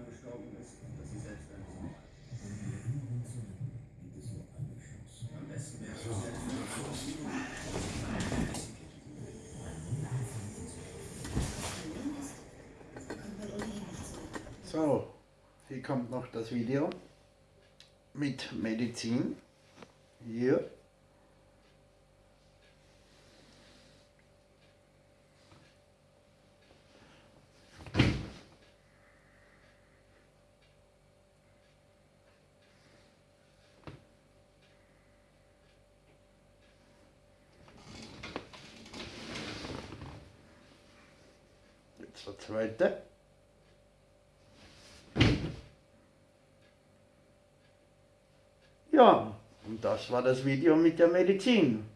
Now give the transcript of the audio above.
daran gestorben ist, dass sie selbst ein Sohn. Am besten wäre es selbst eine Sohn. So, hier kommt noch das Video mit Medizin. Hier. Der zweite. Ja, und das war das Video mit der Medizin.